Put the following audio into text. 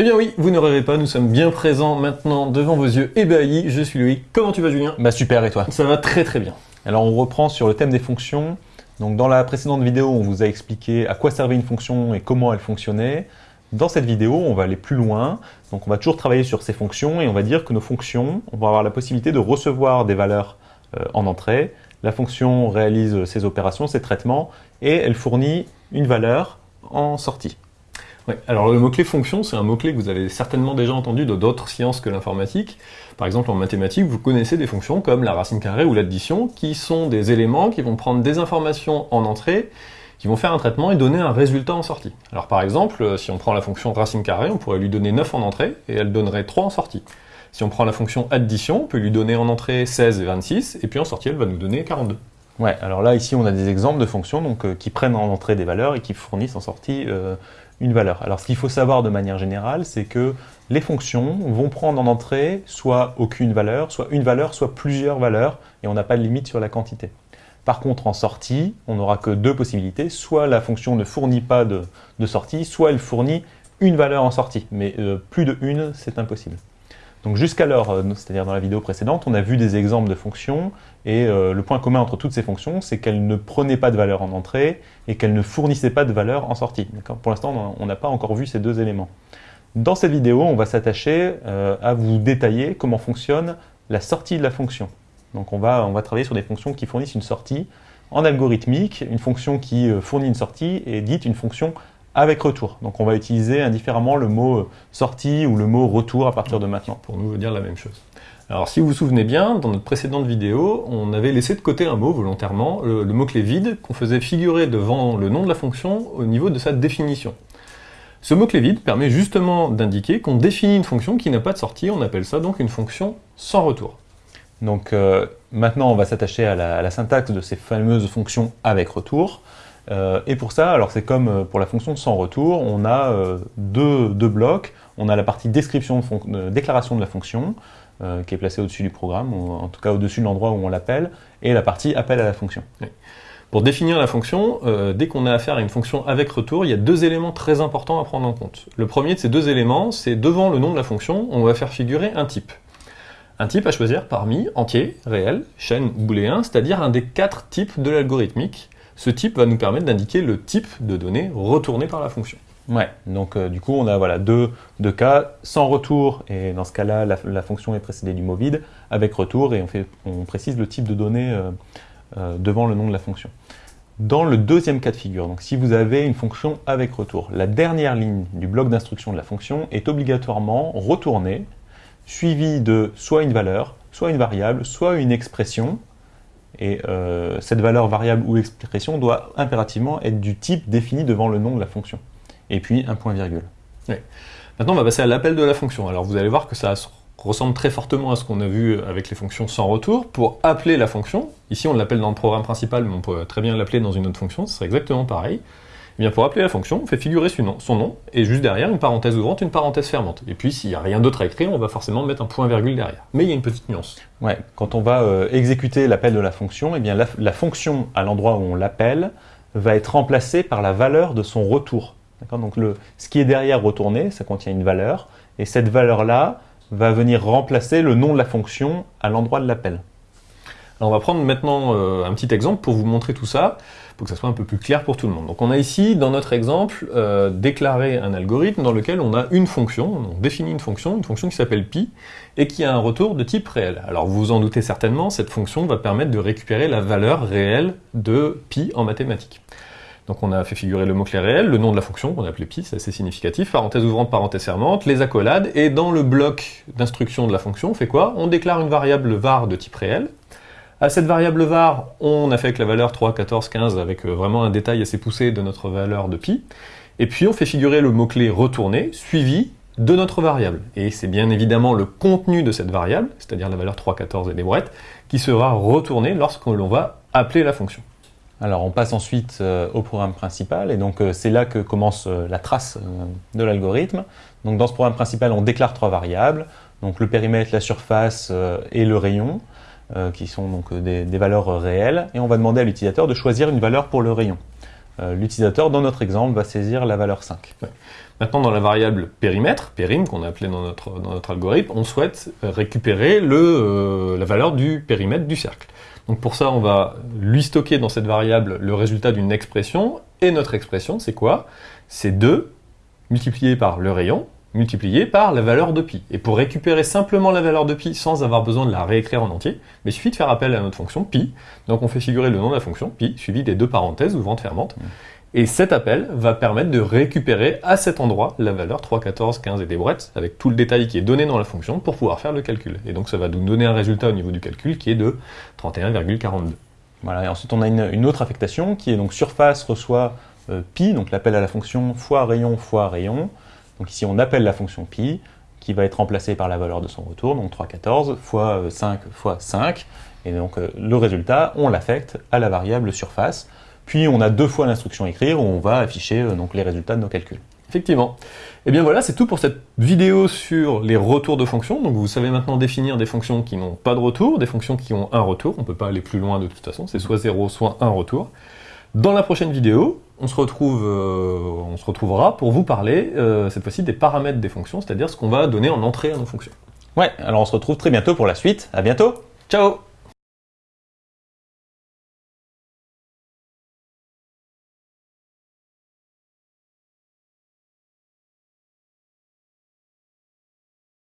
Eh bien oui, vous ne rêvez pas, nous sommes bien présents maintenant devant vos yeux ébahis. Je suis Louis. Comment tu vas Julien? Bah super, et toi? Ça va très très bien. Alors on reprend sur le thème des fonctions. Donc dans la précédente vidéo, on vous a expliqué à quoi servait une fonction et comment elle fonctionnait. Dans cette vidéo, on va aller plus loin. Donc on va toujours travailler sur ces fonctions et on va dire que nos fonctions, on va avoir la possibilité de recevoir des valeurs euh, en entrée. La fonction réalise ses opérations, ses traitements et elle fournit une valeur en sortie. Alors le mot-clé fonction, c'est un mot-clé que vous avez certainement déjà entendu dans d'autres sciences que l'informatique. Par exemple, en mathématiques, vous connaissez des fonctions comme la racine carrée ou l'addition, qui sont des éléments qui vont prendre des informations en entrée, qui vont faire un traitement et donner un résultat en sortie. Alors par exemple, si on prend la fonction racine carrée, on pourrait lui donner 9 en entrée, et elle donnerait 3 en sortie. Si on prend la fonction addition, on peut lui donner en entrée 16 et 26, et puis en sortie, elle va nous donner 42. Ouais, alors là, ici, on a des exemples de fonctions euh, qui prennent en entrée des valeurs et qui fournissent en sortie euh, valeur. Alors, ce qu'il faut savoir de manière générale, c'est que les fonctions vont prendre en entrée soit aucune valeur, soit une valeur, soit plusieurs valeurs, et on n'a pas de limite sur la quantité. Par contre, en sortie, on n'aura que deux possibilités. Soit la fonction ne fournit pas de, sortie, soit elle fournit une valeur en sortie. Mais euh, plus de une, c'est impossible. Donc jusqu'alors, euh, c'est-à-dire dans la vidéo précédente, on a vu des exemples de fonctions et euh, le point commun entre toutes ces fonctions, c'est qu'elles ne prenaient pas de valeur en entrée et qu'elles ne fournissaient pas de valeur en sortie. Pour l'instant, on n'a pas encore vu ces deux éléments. Dans cette vidéo, on va s'attacher euh, à vous détailler comment fonctionne la sortie de la fonction. Donc on va, on va travailler sur des fonctions qui fournissent une sortie. En algorithmique, une fonction qui fournit une sortie est dite une fonction avec retour. Donc on va utiliser indifféremment le mot euh, sortie ou le mot retour à partir de maintenant. Pour nous dire la même chose. Alors si vous vous souvenez bien, dans notre précédente vidéo, on avait laissé de côté un mot volontairement, le, mot-clé vide, qu'on faisait figurer devant le nom de la fonction au niveau de sa définition. Ce mot-clé vide permet justement d'indiquer qu'on définit une fonction qui n'a pas de sortie, on appelle ça donc une fonction sans retour. Donc euh, maintenant on va s'attacher à, à la syntaxe de ces fameuses fonctions avec retour. Euh, et pour ça, alors c'est comme euh, pour la fonction sans retour, on a euh, deux, blocs. On a la partie description, de déclaration de la fonction, qui est placée au-dessus du programme, ou en tout cas au-dessus de l'endroit où on l'appelle, et la partie appel à la fonction. Pour définir la fonction, dès qu'on a affaire à une fonction avec retour, il y a deux éléments très importants à prendre en compte. Le premier de ces deux éléments, c'est devant le nom de la fonction, on va faire figurer un type. Un type à choisir parmi entier, réel, chaîne ou booléen, c'est-à-dire un des quatre types de l'algorithmique, ce type va nous permettre d'indiquer le type de données retournées par la fonction. Ouais, donc euh, du coup on a voilà, deux, cas, sans retour, et dans ce cas-là la, fonction est précédée du mot vide, avec retour, et on précise le type de données euh, euh, devant le nom de la fonction. Dans le deuxième cas de figure, donc si vous avez une fonction avec retour, la dernière ligne du bloc d'instruction de la fonction est obligatoirement retournée, suivie de soit une valeur, soit une variable, soit une expression, et euh, cette valeur variable ou expression doit impérativement être du type défini devant le nom de la fonction. Et puis un point virgule. Maintenant, on va passer à l'appel de la fonction. Alors vous allez voir que ça ressemble très fortement à ce qu'on a vu avec les fonctions sans retour. Pour appeler la fonction, ici on l'appelle dans le programme principal, mais on peut très bien l'appeler dans une autre fonction, ce serait exactement pareil. Eh bien, pour appeler la fonction, on fait figurer son nom, et juste derrière, une parenthèse ouvrante, une parenthèse fermante. Et puis, s'il n'y a rien d'autre à écrire, on va forcément mettre un point-virgule derrière. Mais il y a une petite nuance. Quand on va euh, exécuter l'appel de la fonction, eh bien, la, fonction, à l'endroit où on l'appelle, va être remplacée par la valeur de son retour. Donc, ce qui est derrière retourné, ça contient une valeur, et cette valeur-là va venir remplacer le nom de la fonction à l'endroit de l'appel. On va prendre maintenant euh, un petit exemple pour vous montrer tout ça, pour que ça soit un peu plus clair pour tout le monde. Donc on a ici, dans notre exemple, euh, déclaré un algorithme dans lequel on a une fonction, on définit une fonction, une fonction qui s'appelle pi, et qui a un retour de type réel. Alors vous vous en doutez certainement, cette fonction va permettre de récupérer la valeur réelle de pi en mathématiques. Donc on a fait figurer le mot-clé réel, le nom de la fonction, qu'on a appelé pi, c'est assez significatif, parenthèse ouvrante, parenthèse fermante, les accolades, et dans le bloc d'instruction de la fonction, on fait quoi? On déclare une variable var de type réel, à cette variable var, on affecte la valeur 3, 14, 15 avec euh, vraiment un détail assez poussé de notre valeur de pi. Et puis on fait figurer le mot-clé retourné suivi de notre variable. Et c'est bien évidemment le contenu de cette variable, c'est-à-dire la valeur 3, 14 et des brouettes, qui sera retourné lorsque l'on va appeler la fonction. Alors on passe ensuite euh, au programme principal, et donc euh, c'est là que commence la trace de l'algorithme. Donc dans ce programme principal, on déclare trois variables, donc le périmètre, la surface et le rayon. Euh, qui sont donc euh, des, valeurs réelles, et on va demander à l'utilisateur de choisir une valeur pour le rayon. euh, l'utilisateur, dans notre exemple, va saisir la valeur 5. Maintenant, dans la variable périmètre, périm, qu'on a appelé dans notre, algorithme, on souhaite récupérer euh, la valeur du périmètre du cercle. Donc pour ça, on va lui stocker dans cette variable le résultat d'une expression, et notre expression, c'est quoi? C'est 2 multiplié par le rayon, multiplié par la valeur de pi. Et pour récupérer simplement la valeur de pi sans avoir besoin de la réécrire en entier, il suffit de faire appel à notre fonction pi. Donc on fait figurer le nom de la fonction pi, suivi des deux parenthèses ouvrant fermante. Et cet appel va permettre de récupérer à cet endroit la valeur 3, 14, 15 et des brouettes, avec tout le détail qui est donné dans la fonction pour pouvoir faire le calcul. Et donc ça va nous donner un résultat au niveau du calcul qui est de 31,42. Voilà, et ensuite on a une, autre affectation qui est donc surface reçoit euh, pi, donc l'appel à la fonction fois rayon fois rayon. Donc ici on appelle la fonction pi, qui va être remplacée par la valeur de son retour, donc 3,14 fois 5 euh, fois 5. Et donc euh, le résultat, on l'affecte à la variable surface. Puis on a deux fois l'instruction écrire où on va afficher euh, donc les résultats de nos calculs. Effectivement. Et eh bien voilà, c'est tout pour cette vidéo sur les retours de fonctions. Donc vous savez maintenant définir des fonctions qui n'ont pas de retour, des fonctions qui ont un retour. On ne peut pas aller plus loin de toute façon, c'est soit 0, soit un retour. Dans la prochaine vidéo, on se, retrouve, euh, on se retrouvera pour vous parler euh, cette fois-ci des paramètres des fonctions, c'est-à-dire ce qu'on va donner en entrée à nos fonctions. Ouais, alors on se retrouve très bientôt pour la suite. À bientôt Ciao